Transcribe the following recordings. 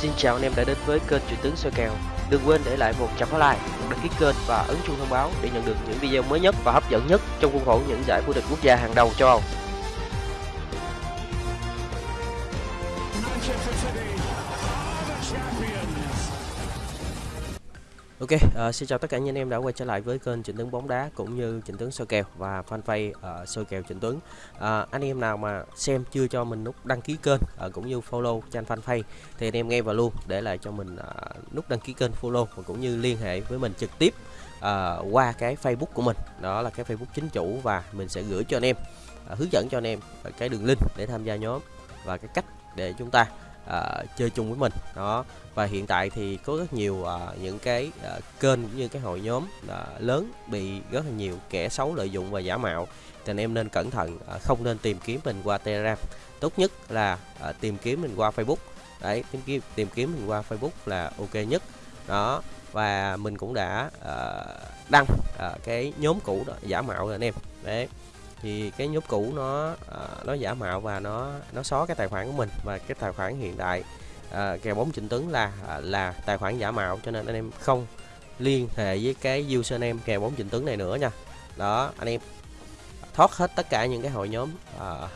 Xin chào anh em đã đến với kênh Chuyện tướng soi kèo. Đừng quên để lại một trăm like, đăng ký kênh và ấn chuông thông báo để nhận được những video mới nhất và hấp dẫn nhất trong khuôn khổ những giải vô địch quốc gia hàng đầu châu Âu. Ok, uh, xin chào tất cả anh em đã quay trở lại với kênh Trịnh Tướng bóng đá cũng như Trịnh Tướng soi kèo và fanpage uh, soi kèo Trịnh Tướng. Uh, ờ, anh em nào mà xem chưa cho mình nút đăng ký kênh uh, cũng như follow trang fanpage thì anh em nghe vào luôn để lại cho mình uh, nút đăng ký kênh follow và cũng như liên hệ với mình trực tiếp uh, qua cái Facebook của mình. Đó là cái Facebook chính chủ và mình sẽ gửi cho anh em uh, hướng dẫn cho anh em cái đường link để tham gia nhóm và cái cách để chúng ta uh, chơi chung với mình. Đó. Và hiện tại thì có rất nhiều uh, những cái uh, kênh cũng như cái hội nhóm uh, lớn bị rất là nhiều kẻ xấu lợi dụng và giả mạo. Thì anh em nên cẩn thận uh, không nên tìm kiếm mình qua telegram. Tốt nhất là uh, tìm kiếm mình qua facebook. Đấy tìm kiếm tìm kiếm mình qua facebook là ok nhất. Đó. Và mình cũng đã uh, đăng uh, cái nhóm cũ đó giả mạo rồi anh em. Đấy thì cái nhóm cũ nó uh, nó giả mạo và nó nó xóa cái tài khoản của mình. Và cái tài khoản hiện tại uh, kèo bóng trịnh tướng là uh, là tài khoản giả mạo. Cho nên anh em không liên hệ với cái username kèo bóng trịnh tướng này nữa nha. Đó anh em thoát hết tất cả những cái hội nhóm uh,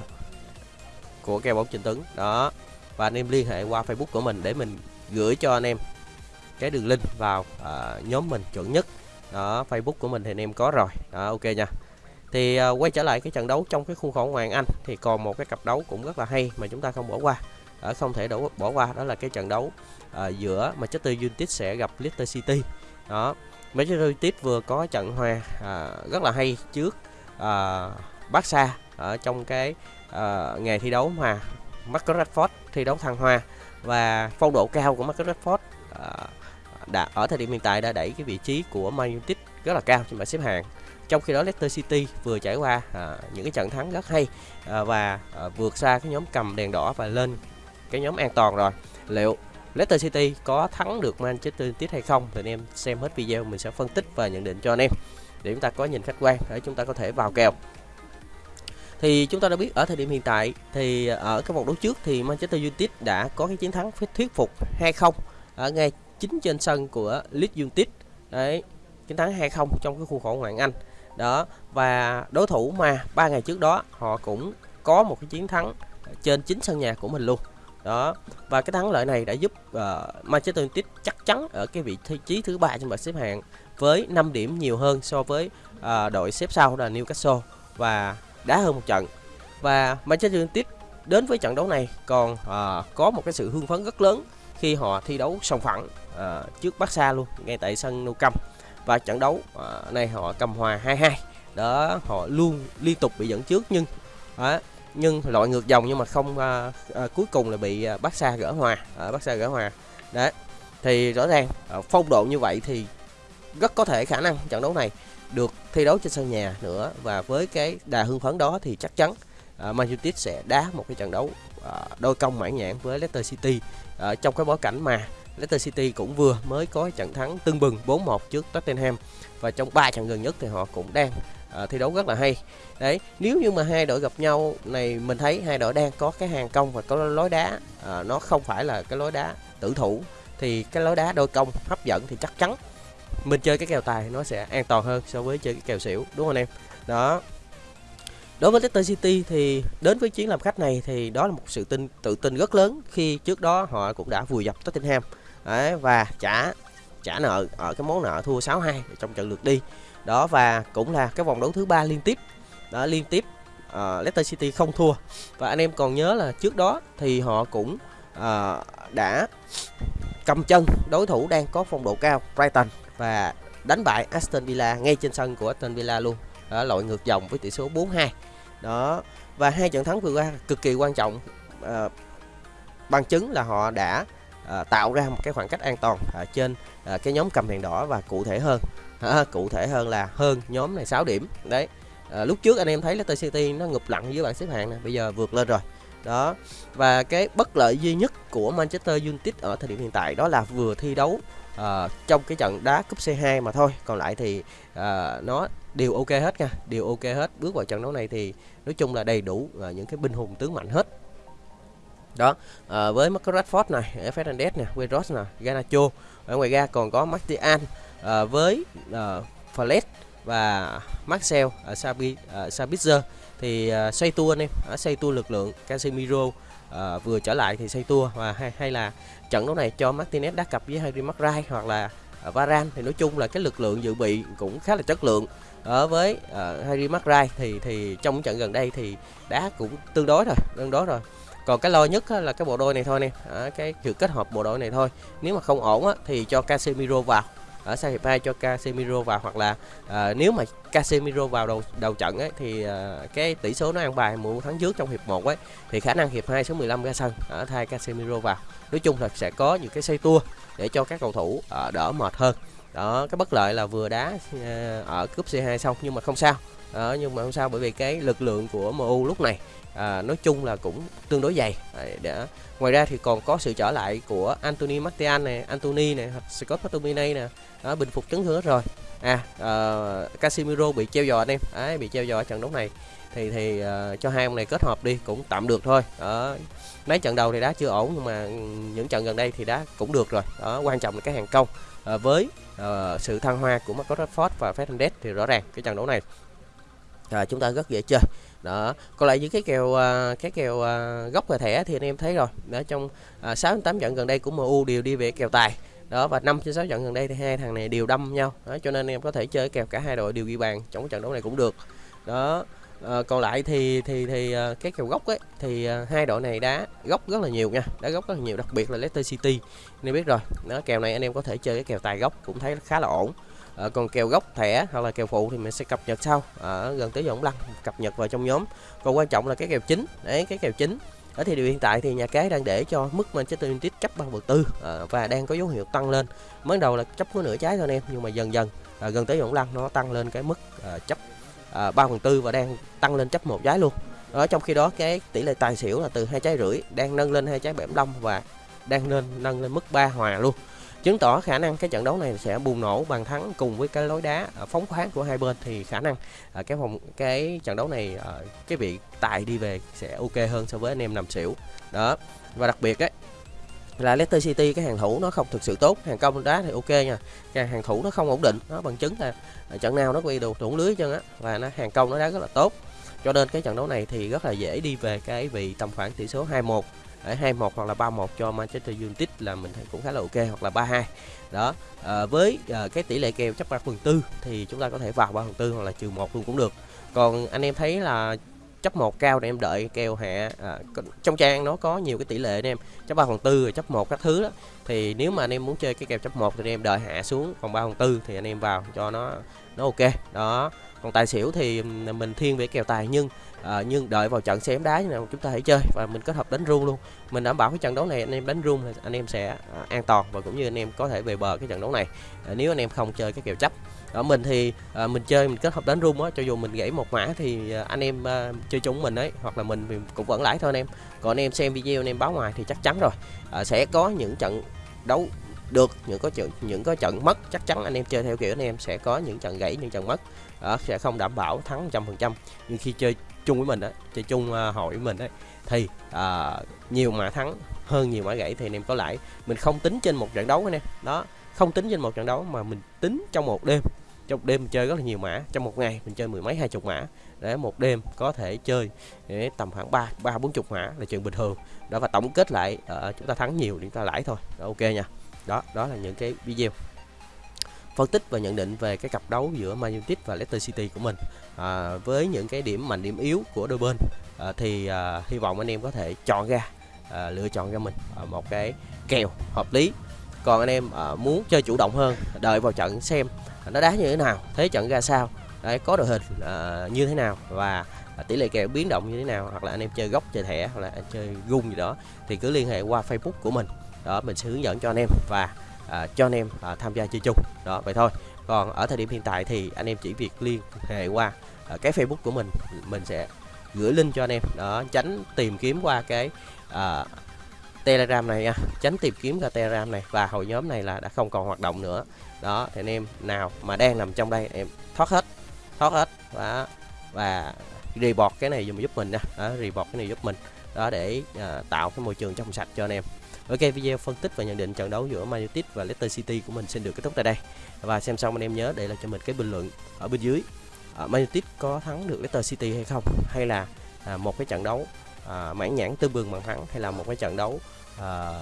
của kèo bóng trịnh tướng đó và anh em liên hệ qua facebook của mình để mình gửi cho anh em cái đường link vào uh, nhóm mình chuẩn nhất. Đó facebook của mình thì anh em có rồi. Đó ok nha thì uh, quay trở lại cái trận đấu trong cái khuôn khổ Hoàng Anh thì còn một cái cặp đấu cũng rất là hay mà chúng ta không bỏ qua. Ở không thể đổ, bỏ qua đó là cái trận đấu uh, giữa Manchester United sẽ gặp Leicester City. Đó Manchester United vừa có trận hòa uh, rất là hay trước uh, Barca ở trong cái uh, ngày thi đấu mà Marcus Rashford thi đấu thăng hoa và phong độ cao của Marcus Rashford uh, đã ở thời điểm hiện tại đã đẩy cái vị trí của Man United rất là cao trên bảng xếp hạng. Trong khi đó Leicester City vừa trải qua à, những cái trận thắng rất hay à, và à, vượt xa cái nhóm cầm đèn đỏ và lên cái nhóm an toàn rồi. Liệu Leicester City có thắng được Manchester United hay không thì anh em xem hết video mình sẽ phân tích và nhận định cho anh em để chúng ta có nhìn khách quan để chúng ta có thể vào kèo. Thì chúng ta đã biết ở thời điểm hiện tại thì ở cái vòng đấu trước thì Manchester United đã có cái chiến thắng thuyết phục 2-0 ở ngay chính trên sân của Leeds United. Đấy chiến thắng 2-0 trong cái khuôn khổ ngoại Anh. Đó và đối thủ mà ba ngày trước đó họ cũng có một cái chiến thắng trên chính sân nhà của mình luôn. Đó và cái thắng lợi này đã giúp uh, Manchester United chắc chắn ở cái vị trí thứ ba trên bảng xếp hạng với 5 điểm nhiều hơn so với uh, đội xếp sau là Newcastle và đá hơn một trận. Và Manchester United đến với trận đấu này còn uh, có một cái sự hưng phấn rất lớn khi họ thi đấu sòng phẳng uh, trước Barca luôn ngay tại sân Nou Camp và trận đấu. À, này họ cầm hòa 2-2 đó họ luôn liên tục bị dẫn trước nhưng đó, nhưng loại ngược dòng nhưng mà không à, à, cuối cùng là bị à, uh, xa gỡ hòa. À, uh, xa gỡ hòa. Đấy thì rõ ràng à, phong độ như vậy thì rất có thể khả năng trận đấu này được thi đấu trên sân nhà nữa. Và với cái đà hưng phấn đó thì chắc chắn uh, Man United sẽ đá một cái trận đấu uh, đôi công mãn nhãn với Leicester City uh, trong cái bối cảnh mà Leicester City cũng vừa mới có trận thắng tưng bừng 4-1 trước Tottenham và trong 3 trận gần nhất thì họ cũng đang uh, thi đấu rất là hay. Đấy, nếu như mà hai đội gặp nhau này mình thấy hai đội đang có cái hàng công và có lối đá uh, nó không phải là cái lối đá tử thủ thì cái lối đá đôi công hấp dẫn thì chắc chắn mình chơi cái kèo tài nó sẽ an toàn hơn so với chơi cái kèo xỉu đúng không anh em? Đó. Đối với Leicester City thì đến với chuyến làm khách này thì đó là một sự tin tự tin rất lớn khi trước đó họ cũng đã vùi dập Tottenham Đấy, và trả trả nợ ở cái món nợ thua 6-2 trong trận lượt đi. Đó và cũng là cái vòng đấu thứ ba liên tiếp. Đó liên tiếp uh, Leicester City không thua. Và anh em còn nhớ là trước đó thì họ cũng uh, đã cầm chân đối thủ đang có phong độ cao Brighton và đánh bại Aston Villa ngay trên sân của Aston Villa luôn. Đó, lội ngược dòng với tỷ số 4-2 đó và hai trận thắng vừa qua cực kỳ quan trọng uh, bằng chứng là họ đã à, tạo ra một cái khoảng cách an toàn à, trên à, cái nhóm cầm đèn đỏ và cụ thể hơn. À, cụ thể hơn là hơn nhóm này 6 điểm. Đấy. À, lúc trước anh em thấy Leicester City nó ngụp lặng dưới bảng xếp hạng này bây giờ vượt lên rồi. Đó. Và cái bất lợi duy nhất của Manchester United ở thời điểm hiện tại đó là vừa thi đấu à, trong cái trận đá cúp C2 mà thôi. Còn lại thì à, nó đều ok hết nha đều ok hết. Bước vào trận đấu này thì nói chung là đầy đủ à, những cái binh hùng tướng mạnh hết đó à, với Marcus Rashford này ờ, Fernandes nè Weros nè Ganacho ở ngoài ra còn có Martial à, ờ, với à, Flet và Marcel ở Sabi, uh, Sabitzer. Thì uh, xoay tua anh em ở xoay tua lực lượng Casemiro uh, vừa trở lại thì xoay tua và hay, hay là trận đấu này cho Martinez đá cặp với Harry Maguire hoặc là uh, Varane. Thì nói chung là cái lực lượng dự bị cũng khá là chất lượng. Ở với uh, Harry Maguire thì thì trong trận gần đây thì đá cũng tương đối rồi tương đối rồi còn cái lo nhất là cái bộ đôi này thôi nè. Cái sự kết hợp bộ đôi này thôi. Nếu mà không ổn á, thì cho Casemiro vào. Ở sang hiệp 2 cho Casemiro vào hoặc là à, nếu mà Casemiro vào đầu đầu trận ấy thì à, cái tỷ số nó ăn bài mùa thắng trước trong hiệp 1 ấy thì khả năng hiệp 2 số 15 ra sân ở thay Casemiro vào. Nói chung là sẽ có những cái xây tua để cho các cầu thủ à, đỡ mệt hơn đó cái bất lợi là vừa đá à, ở cúp C2 xong nhưng mà không sao. Đó, nhưng mà không sao bởi vì cái lực lượng của MU lúc này à, nói chung là cũng tương đối dày. Để ngoài ra thì còn có sự trở lại của Anthony Martial này Anthony này hoặc Scott McTominay nè. Đó, bình phục chấn thương hết rồi. À uh, Casemiro bị treo giò anh em. Đấy, bị treo giò ở trận đấu này. Thì thì uh, cho hai ông này kết hợp đi cũng tạm được thôi. Đó. Mấy trận đầu thì đá chưa ổn nhưng mà những trận gần đây thì đá cũng được rồi. Đó quan trọng là cái hàng công à, với uh, sự thăng hoa của Marcus Rashford và Fernandes thì rõ ràng cái trận đấu này à, chúng ta rất dễ chơi. Đó còn lại những cái kèo à, cái kèo à, gốc và thẻ thì anh em thấy rồi. Đó trong à, 6 8 trận gần đây của MU đều đi về kèo tài. Đó và năm trên sáu trận gần đây thì hai thằng này đều đâm nhau. Đó, cho nên em có thể chơi kèo cả hai đội đều ghi bàn trong trận đấu này cũng được. Đó à, còn lại thì thì thì các cái kèo gốc ấy thì ờ, hai đội này đá gốc rất là nhiều nha đá gốc rất là nhiều đặc biệt là Leicester City nên biết rồi. Đó kèo này anh em có thể chơi cái kèo tài gốc cũng thấy khá là ổn. À, còn kèo gốc thẻ hoặc là kèo phụ thì mình sẽ cập nhật sau ở gần tới giờ lăng cập nhật vào trong nhóm. Còn quan trọng là cái kèo chính đấy cái kèo chính. Ở thì điều hiện tại thì nhà cái đang để cho mức Manchester United chấp 3 phần tư à, và đang có dấu hiệu tăng lên. Mới đầu là chấp có nửa trái thôi anh em nhưng mà dần dần à, gần tới vòng lăng nó tăng lên cái mức à, chấp à, 3 phần tư và đang tăng lên chấp một trái luôn. Ở trong khi đó cái tỷ lệ tài xỉu là từ hai trái rưỡi đang nâng lên hai trái 75 và đang lên nâng lên mức 3 hòa luôn. Chứng tỏ khả năng cái trận đấu này sẽ bùng nổ bàn thắng cùng với cái lối đá phóng khoáng của hai bên thì khả năng à, cái vòng cái trận đấu này à, cái vị tài đi về sẽ ok hơn so với anh em nằm xỉu. Đó và đặc biệt ấy là Leicester City cái hàng thủ nó không thực sự tốt. Hàng công đá thì ok nha. Cái hàng thủ nó không ổn định nó bằng chứng là à, trận nào nó quy đồ thủng lưới chân á. Và nó hàng công nó đá rất là tốt. Cho nên cái trận đấu này thì rất là dễ đi về cái vị tầm khoảng tỷ số 2-1 ở 2-1 hoặc là 3-1 cho Manchester United là mình thấy cũng khá là ok hoặc là 3-2 đó à, với à, cái tỷ lệ kèo chấp 3 phần tư thì chúng ta có thể vào 3 phần tư hoặc là trừ một luôn cũng được. Còn anh em thấy là chấp một cao để em đợi kèo hạ à, trong trang nó có nhiều cái tỷ lệ anh em. Chấp 3 phần tư rồi chấp một các thứ đó. Thì nếu mà anh em muốn chơi cái kèo chấp một thì anh em đợi hạ xuống còn 3 phần tư thì anh em vào cho nó nó ok. Đó còn tài xỉu thì mình thiên về kèo tài nhưng à, nhưng đợi vào trận xem đá như nào chúng ta hãy chơi và mình kết hợp đánh rung luôn. Mình đảm bảo cái trận đấu này anh em đánh rung thì anh em sẽ à, an toàn và cũng như anh em có thể về bờ cái trận đấu này. À, nếu anh em không chơi cái kèo chấp. Ở mình thì à, mình chơi mình kết hợp đánh rung á cho dù mình gãy một mã thì à, anh em à, chơi chúng mình ấy hoặc là mình, mình cũng vẫn lãi thôi anh em. Còn anh em xem video anh em báo ngoài thì chắc chắn rồi. À, sẽ có những trận đấu được những có trận những có trận mất chắc chắn anh em chơi theo kiểu anh em sẽ có những trận gãy những trận mất. À, sẽ không đảm bảo thắng trăm phần trăm. Nhưng khi chơi chung với mình á chơi chung uh, hội với mình ấy thì uh, nhiều mã thắng hơn nhiều mã gãy thì anh em có lãi. Mình không tính trên một trận đấu anh em. Đó không tính trên một trận đấu mà mình tính trong một đêm. Trong một đêm mình chơi rất là nhiều mã. Trong một ngày mình chơi mười mấy hai chục mã. Để một đêm có thể chơi để tầm khoảng ba ba bốn chục mã là chuyện bình thường. Đó và tổng kết lại uh, chúng ta thắng nhiều thì chúng ta lãi thôi. Đó, ok nha. Đó đó là những cái video phân tích và nhận định về cái cặp đấu giữa Man United và Leicester City của mình. À, với những cái điểm mạnh điểm yếu của đôi bên à, thì à, hy vọng anh em có thể chọn ra à, lựa chọn cho mình à, một cái kèo hợp lý. Còn anh em à, muốn chơi chủ động hơn đợi vào trận xem nó đá như thế nào thế trận ra sao đấy có đội hình à, như thế nào và à, tỷ lệ kèo biến động như thế nào hoặc là anh em chơi góc chơi thẻ hoặc là chơi gung gì đó thì cứ liên hệ qua Facebook của mình. Đó mình sẽ hướng dẫn cho anh em và à, cho anh em à, tham gia chơi chung. Đó vậy thôi. Còn ở thời điểm hiện tại thì anh em chỉ việc liên hệ qua à, cái Facebook của mình. Mình sẽ gửi link cho anh em. Đó tránh tìm kiếm qua cái à, Telegram này nha. Tránh tìm kiếm ra Telegram này. Và hội nhóm này là đã không còn hoạt động nữa. Đó thì anh em nào mà đang nằm trong đây em thoát hết. Thoát hết. Và và report cái này dùm giúp mình nha. Đó, report cái này giúp mình đó để à, tạo cái môi trường trong sạch cho anh em. Ok video phân tích và nhận định trận đấu giữa Man United và Leicester City của mình xin được kết thúc tại đây. Và xem xong anh em nhớ để lại cho mình cái bình luận ở bên dưới. À, Man United có thắng được Leicester City hay không? Hay là à, một cái trận đấu à, mãn nhãn tư bừng bằng thắng hay là một cái trận đấu à,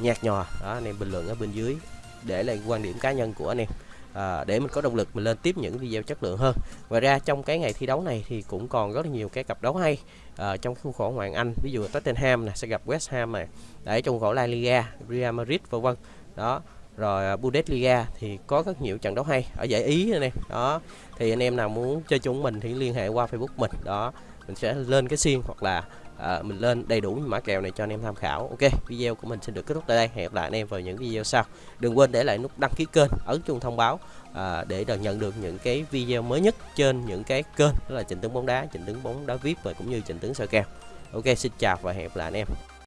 nhạt nhòa? Đó anh em bình luận ở bên dưới để lại quan điểm cá nhân của anh em à, để mình có động lực mình lên tiếp những video chất lượng hơn. Ngoài ra trong cái ngày thi đấu này thì cũng còn rất là nhiều cái cặp đấu hay. À, trong khuôn khổ ngoại Anh ví dụ Tottenham này sẽ gặp West Ham này. Đấy trong khổ La Liga Real Madrid vân vân. Đó rồi à, Bundesliga thì có rất nhiều trận đấu hay ở giải Ý này đó thì anh em nào muốn chơi chung mình thì liên hệ qua Facebook mình. Đó mình sẽ lên cái xiên hoặc là à, mình lên đầy đủ mã kèo này cho anh em tham khảo. Ok video của mình xin được kết thúc tại đây. Hẹn gặp lại anh em vào những video sau. Đừng quên để lại nút đăng ký kênh ấn chuông thông báo à, để được nhận được những cái video mới nhất trên những cái kênh đó là trình tướng bóng đá trình tướng bóng đá vip và cũng như trình tướng soi kèo. Ok xin chào và hẹn gặp lại anh em.